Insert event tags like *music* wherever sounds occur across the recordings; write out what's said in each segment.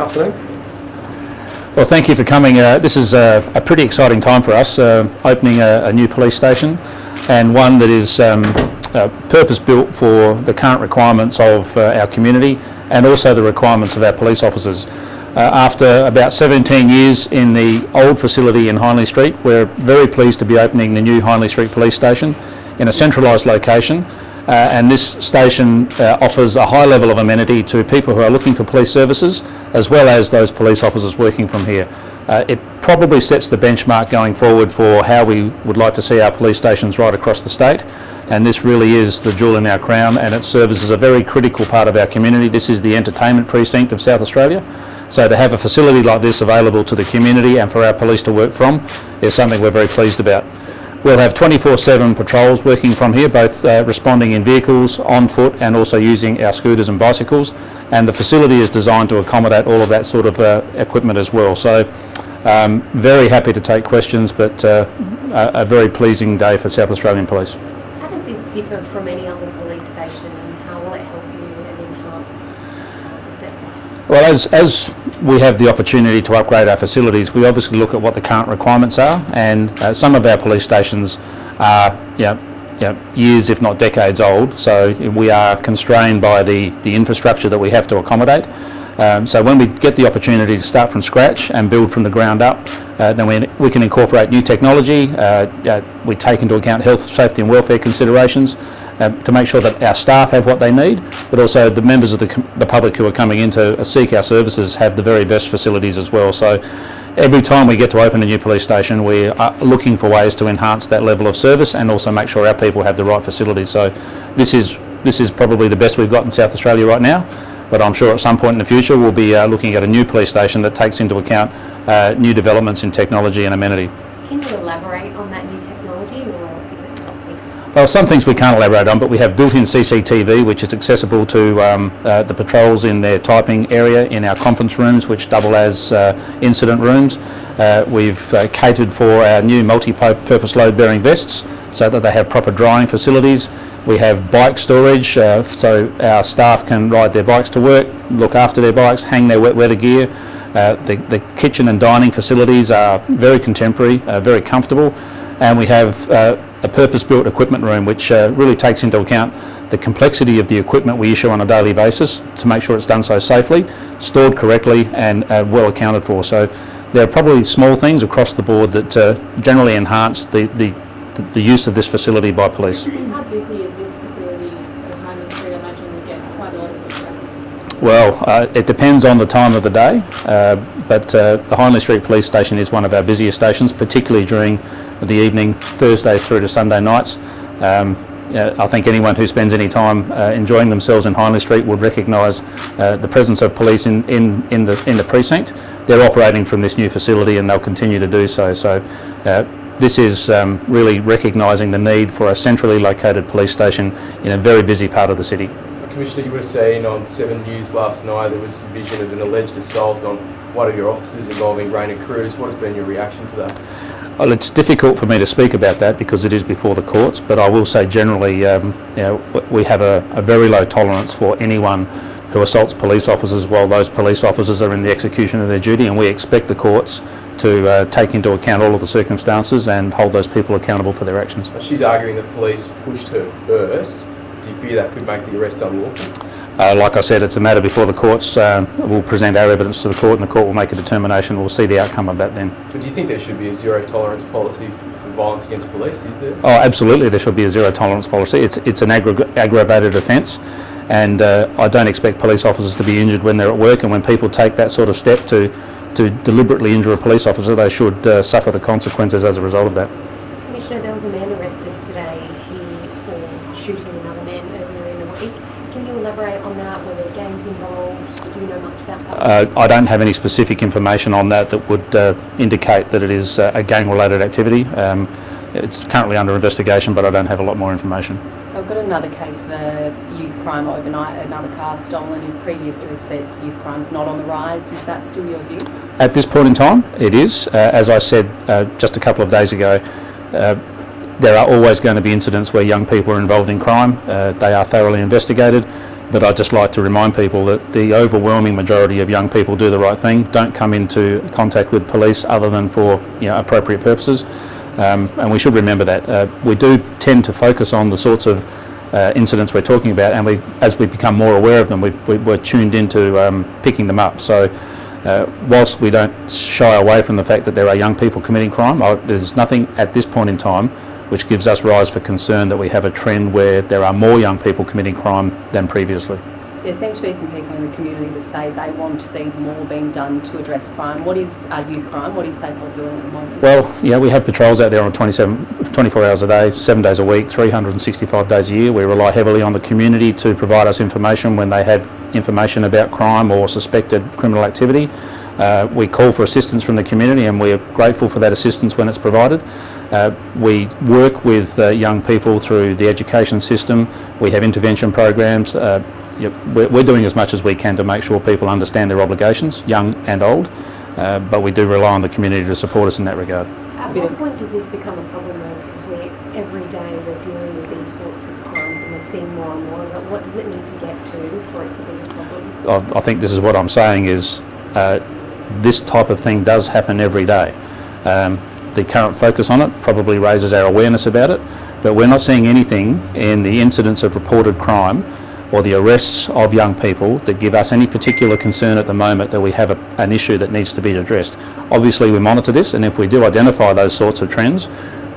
afternoon. Well, thank you for coming. Uh, this is a, a, pretty exciting time for us, uh, opening a, a, new police station and one that is um, uh, purpose-built for the current requirements of uh, our community and also the requirements of our police officers. Uh, after about 17 years in the old facility in Hindley Street, we're very pleased to be opening the new Hindley Street Police Station in a centralised location uh, and this station uh, offers a high level of amenity to people who are looking for police services as well as those police officers working from here. Uh, it probably sets the benchmark going forward for how we would like to see our police stations right across the state and this really is the jewel in our crown and it serves as a very critical part of our community. This is the entertainment precinct of South Australia so to have a facility like this available to the community and for our police to work from is something we're very pleased about. We'll have 24-7 patrols working from here, both uh, responding in vehicles, on foot and also using our scooters and bicycles. And the facility is designed to accommodate all of that sort of uh, equipment as well. So um, very happy to take questions, but uh, a, a very pleasing day for South Australian Police. How does this differ from any other police station and how will it help you and enhance uh, the service? Well, as, as we have the opportunity to upgrade our facilities, we obviously look at what the current requirements are and uh, some of our police stations are you know, you know, years if not decades old so we are constrained by the, the infrastructure that we have to accommodate. Um, so when we get the opportunity to start from scratch and build from the ground up, uh, then we, we can incorporate new technology, uh, uh we take into account health, safety and welfare considerations uh, to make sure that our staff have what they need, but also the members of the, the public who are coming in to uh, seek our services have the very best facilities as well. So every time we get to open a new police station, we are looking for ways to enhance that level of service and also make sure our people have the right facilities. So this is, this is probably the best we've got in South Australia right now but I'm sure at some point in the future we'll be uh, looking at a new police station that takes into account uh, new developments in technology and amenity. Can you elaborate on that new technology or is it top well, some things we can't elaborate on, but we have built-in CCTV, which is accessible to um, uh, the patrols in their typing area in our conference rooms, which double as uh, incident rooms. Uh, we've uh, catered for our new multi-purpose load-bearing vests so that they have proper drying facilities. We have bike storage, uh, so our staff can ride their bikes to work, look after their bikes, hang their wet weather gear. Uh, the, the, kitchen and dining facilities are very contemporary, very comfortable, and we have a purpose-built equipment room which uh, really takes into account the complexity of the equipment we issue on a daily basis to make sure it's done so safely, stored correctly and uh, well accounted for. So there are probably small things across the board that uh, generally enhance the, the, the, use of this facility by police. How busy is this facility? I imagine you get quite a lot of. Well, uh, it depends on the time of the day, uh, but uh, the Hindley Street Police Station is one of our busiest stations, particularly during the evening, Thursdays through to Sunday nights. Um, I think anyone who spends any time uh, enjoying themselves in Hindley Street would recognise uh, the presence of police in, in, in, the, in the precinct. They're operating from this new facility and they'll continue to do so. So uh, this is um, really recognising the need for a centrally located police station in a very busy part of the city. Commissioner, you were seen on 7 News last night there was vision of an alleged assault on one of your officers involving Rainer Cruz. What has been your reaction to that? Well, it's difficult for me to speak about that because it is before the courts, but I will say generally um, you know, we have a, a, very low tolerance for anyone who assaults police officers while those police officers are in the execution of their duty and we expect the courts to uh, take into account all of the circumstances and hold those people accountable for their actions. She's arguing that police pushed her first. Do you fear that could make the arrest unlawful? Uh, like I said, it's a matter before the courts. Uh, we'll present our evidence to the court and the court will make a determination. We'll see the outcome of that then. But do you think there should be a zero tolerance policy for violence against police, is there? Oh, absolutely there should be a zero tolerance policy. It's, it's an aggravated offence and uh, I don't expect police officers to be injured when they're at work and when people take that sort of step to, to deliberately injure a police officer, they should uh, suffer the consequences as a result of that. Commissioner, there was a man arrested today for shooting another man earlier in the week. Can you elaborate on that? Were there gangs involved? Do you know much about that? Uh, I don't have any specific information on that that would uh, indicate that it is uh, a gang-related activity. Um, it's currently under investigation, but I don't have a lot more information. I've got another case for youth crime overnight, another car stolen. You've previously said youth crime's not on the rise. Is that still your view? At this point in time, it is. Uh, as I said uh, just a couple of days ago, uh, there are always going to be incidents where young people are involved in crime. Uh, they are thoroughly investigated. But I'd just like to remind people that the overwhelming majority of young people do the right thing, don't come into contact with police other than for you know, appropriate purposes. Um, and we should remember that. Uh, we do tend to focus on the sorts of uh, incidents we're talking about, and we, as we become more aware of them, we, we, we're tuned into um, picking them up. So, uh, whilst we don't shy away from the fact that there are young people committing crime, I, there's nothing at this point in time which gives us rise for concern that we have a trend where there are more young people committing crime than previously. There seem to be some people in the community that say they want to see more being done to address crime. What is uh, youth crime? What is SAPOL doing at the moment? Well, yeah, we have patrols out there on 27, 24 hours a day, seven days a week, 365 days a year. We rely heavily on the community to provide us information when they have information about crime or suspected criminal activity. Uh, we call for assistance from the community and we are grateful for that assistance when it's provided. Uh, we work with uh, young people through the education system. We have intervention programs. Uh, yep, we're, we're doing as much as we can to make sure people understand their obligations, young and old, uh, but we do rely on the community to support us in that regard. At what point does this become a problem though? Because we every day we're dealing with these sorts of crimes and we're seeing more and more of it. What does it need to get to for it to be a problem? I, I think this is what I'm saying is uh, this type of thing does happen every day. Um, the current focus on it probably raises our awareness about it, but we're not seeing anything in the incidents of reported crime or the arrests of young people that give us any particular concern at the moment that we have a, an issue that needs to be addressed. Obviously we monitor this and if we do identify those sorts of trends,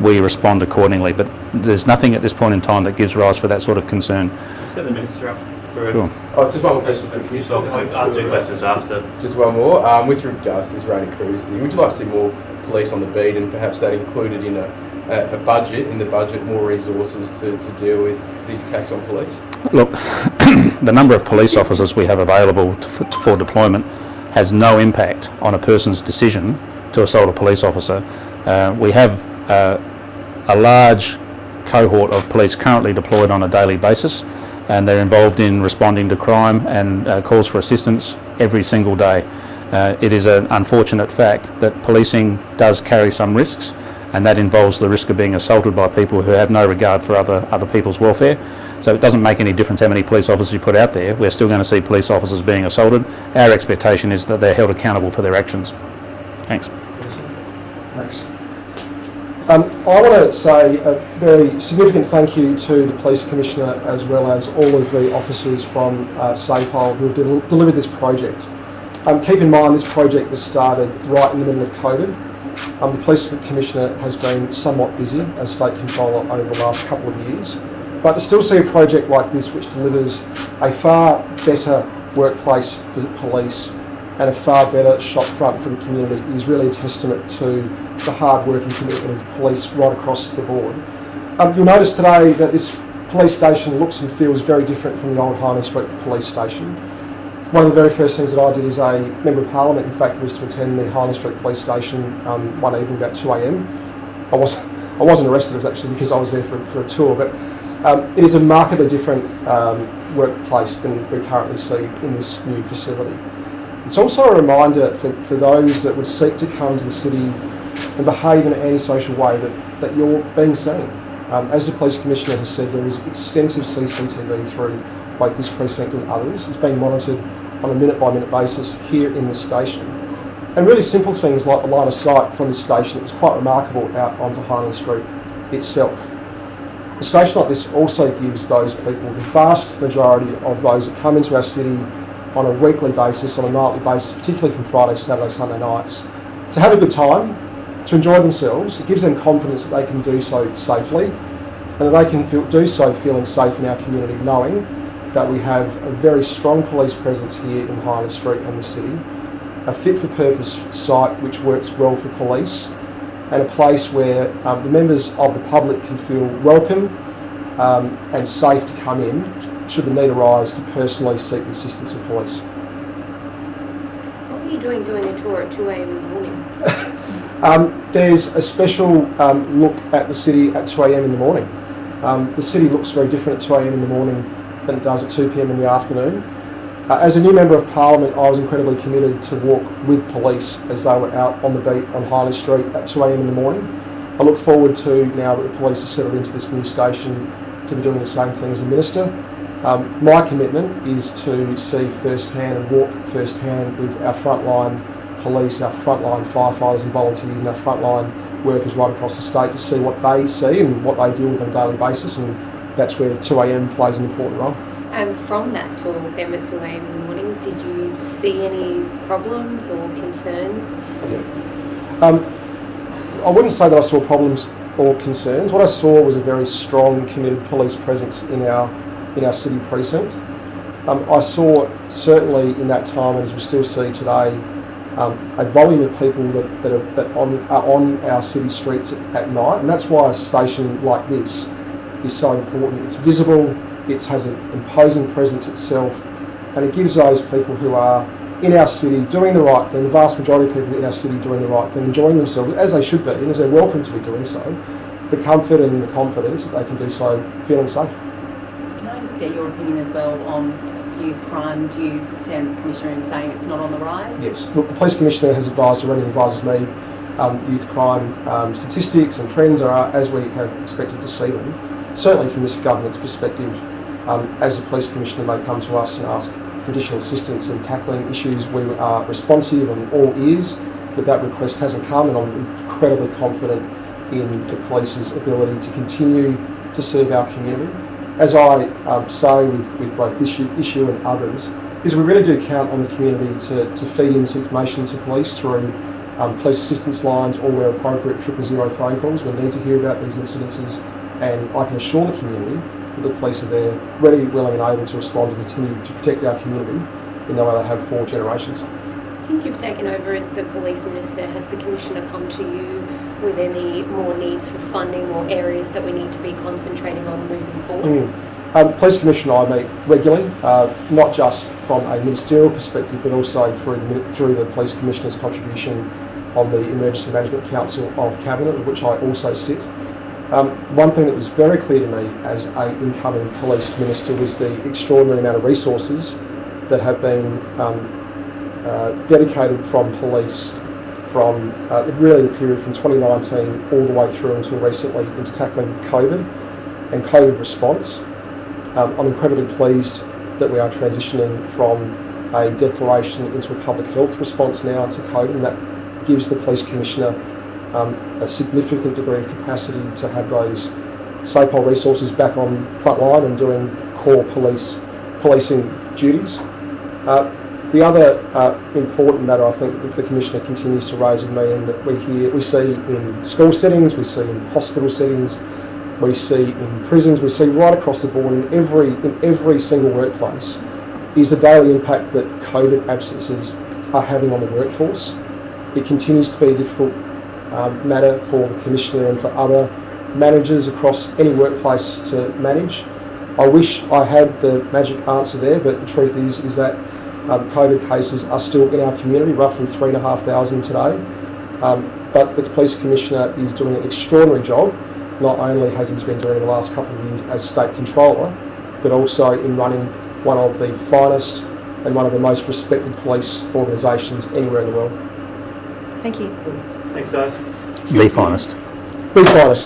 we respond accordingly, but there's nothing at this point in time that gives rise for that sort of concern. Let's get the minister up. For Sure. Oh, just one more question for you. So I'll I'll do questions after. Just one more. Um, with regards to this rain and cruise thing, would you like to see more police on the beat and perhaps that included in a, a, a budget, in the budget, more resources to, to deal with these attacks on police? Look, *clears throat* the number of police officers we have available to, for, for deployment has no impact on a person's decision to assault a police officer. Uh, we have uh, a large cohort of police currently deployed on a daily basis and they're involved in responding to crime and uh, calls for assistance every single day. Uh, it is an unfortunate fact that policing does carry some risks and that involves the risk of being assaulted by people who have no regard for other, other people's welfare. So it doesn't make any difference how many police officers you put out there. We're still going to see police officers being assaulted. Our expectation is that they're held accountable for their actions. Thanks. Thanks. Um, I want to say a very significant thank you to the Police Commissioner as well as all of the officers from uh, SAPOL who have del- delivered this project. Um, keep in mind this project was started right in the middle of COVID. Um, the Police Commissioner has been somewhat busy as State Controller over the last couple of years, but to still see a project like this which delivers a far better workplace for police and a far better shop front for the community is really a testament to the hard work and commitment of police right across the board. Um, you'll notice today that this police station looks and feels very different from the old Hindley Street police station. One of the very first things that I did as a Member of Parliament, in fact, was to attend the Hindley Street police station um, one evening about 2am. I wasn't, I wasn't arrested, it was actually because I was there for, for a tour, but um, it is a markedly different um, workplace than we currently see in this new facility. It's also a reminder for, for those that would seek to come to the city and behave in an antisocial way that, that you're being seen. Um, as the Police Commissioner has said, there is extensive CCTV through both this precinct and others. It's being monitored on a minute by minute basis here in the station. And really simple things like the line of sight from this station is quite remarkable out onto Hindley Street itself. A station like this also gives those people, the vast majority of those that come into our city on a weekly basis, on a nightly basis, particularly from Friday, Saturday, Sunday nights, to have a good time, to enjoy themselves. It gives them confidence that they can do so safely and that they can feel, do so feeling safe in our community, knowing that we have a very strong police presence here in Hindley Street and the city, a fit for purpose site which works well for police, and a place where um, the members of the public can feel welcome um, and safe to come in should the need arise to personally seek the assistance of police. What were you doing doing a tour at 2 a.m. in the morning? *laughs* Um, there's a special um, look at the city at 2 a.m. in the morning. Um, the city looks very different at 2 a.m. in the morning than it does at 2 p.m. in the afternoon. Uh, as a new member of parliament, I was incredibly committed to walk with police as they were out on the beat on Hindley Street at 2 a.m. in the morning. I look forward to now that the police have settled into this new station to be doing the same thing as a minister. Um, my commitment is to see firsthand and walk firsthand with our frontline police, our frontline firefighters and volunteers and our frontline workers right across the state to see what they see and what they deal with on a daily basis and that's where 2am plays an important role. And from that talk then 2 a.m. in the morning, did you see any problems or concerns? Um, I wouldn't say that I saw problems or concerns. What I saw was a very strong, committed police presence in our in our city precinct. Um, I saw certainly in that time, as we still see today, um, a volume of people that, that, are, that on, are on our city streets at, at night, and that's why a station like this is so important. It's visible, it has an imposing presence itself, and it gives those people who are in our city doing the right thing, the vast majority of people in our city doing the right thing, enjoying themselves as they should be, and as they're welcome to be doing so, the comfort and the confidence that they can do so feeling safe. Can I just get your opinion as well on youth crime? Do you stand the Commissioner in saying it's not on the rise? Yes, look, the Police Commissioner has advised already, advises me, um, youth crime um, statistics and trends are as we have expected to see them. Certainly from this government's perspective, um, as the Police Commissioner may come to us and ask for additional assistance in tackling issues, we are responsive and all ears, but that request hasn't come and I'm incredibly confident in the police's ability to continue to serve our community. As I um, say with, with both this issue, issue and others, is we really do count on the community to, to feed in this information to police through um, police assistance lines or where appropriate triple zero phone calls. We need to hear about these incidences and I can assure the community that the police are there ready, willing and able to respond and continue to protect our community in the way they have for generations. Since you've taken over as the police minister, has the commissioner come to you with any more needs for funding or areas that we need to be concentrating on moving forward? Mm. Um, Police Commissioner and I meet regularly, uh, not just from a ministerial perspective, but also through through the Police Commissioner's contribution on the Emergency Management Council of Cabinet, of which I also sit. Um, one thing that was very clear to me as a incoming police minister was the extraordinary amount of resources that have been um, uh, dedicated from police from uh, really the period from 2019 all the way through until recently into tackling COVID and COVID response. Um, I'm incredibly pleased that we are transitioning from a declaration into a public health response now to COVID, and that gives the police commissioner um, a significant degree of capacity to have those SAPOL resources back on front line and doing core police policing duties. Uh, the other uh, important matter I think that the Commissioner continues to raise with me and that we hear, we see in school settings, we see in hospital settings, we see in prisons, we see right across the board in every, in every single workplace is the daily impact that COVID absences are having on the workforce. It continues to be a difficult um, matter for the Commissioner and for other managers across any workplace to manage. I wish I had the magic answer there, but the truth is, is that um, COVID cases are still in our community, roughly three and a half thousand today. Um, but the Police Commissioner is doing an extraordinary job. Not only has he been doing the last couple of years as State Controller, but also in running one of the finest and one of the most respected police organisations anywhere in the world. Thank you. Thanks, guys. The honest. The finest.